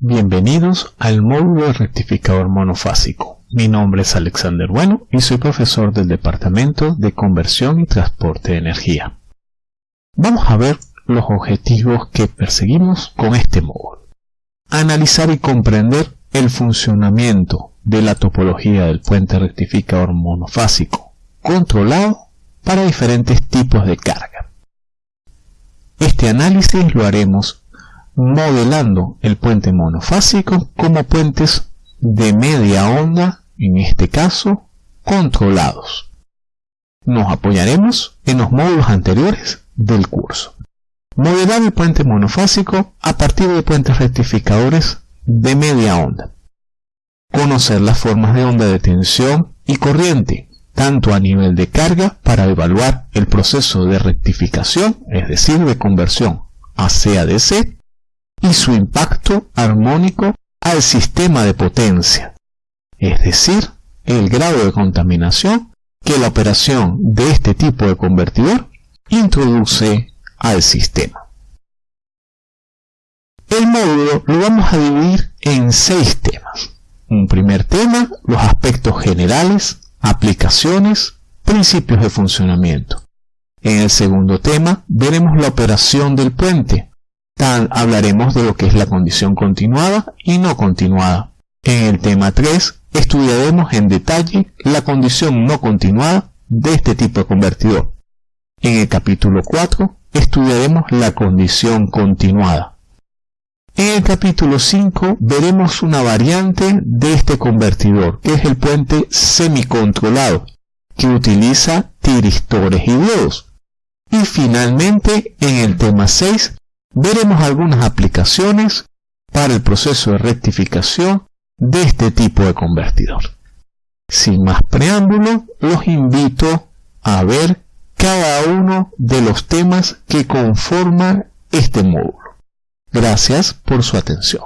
bienvenidos al módulo de rectificador monofásico. Mi nombre es Alexander Bueno y soy profesor del Departamento de Conversión y Transporte de Energía. Vamos a ver los objetivos que perseguimos con este módulo. Analizar y comprender el funcionamiento de la topología del puente rectificador monofásico controlado para diferentes tipos de carga. Este análisis lo haremos modelando el puente monofásico como puentes de media onda, en este caso, controlados. Nos apoyaremos en los módulos anteriores del curso. Modelar el puente monofásico a partir de puentes rectificadores de media onda. Conocer las formas de onda de tensión y corriente, tanto a nivel de carga para evaluar el proceso de rectificación, es decir, de conversión a CADC, y su impacto armónico al sistema de potencia, es decir, el grado de contaminación que la operación de este tipo de convertidor introduce al sistema. El módulo lo vamos a dividir en seis temas. Un primer tema, los aspectos generales, aplicaciones, principios de funcionamiento. En el segundo tema veremos la operación del puente, hablaremos de lo que es la condición continuada y no continuada. En el tema 3 estudiaremos en detalle la condición no continuada de este tipo de convertidor. En el capítulo 4 estudiaremos la condición continuada. En el capítulo 5 veremos una variante de este convertidor, que es el puente semicontrolado, que utiliza tiristores y diodos. Y finalmente, en el tema 6 veremos algunas aplicaciones para el proceso de rectificación de este tipo de convertidor. Sin más preámbulo, los invito a ver cada uno de los temas que conforman este módulo. Gracias por su atención.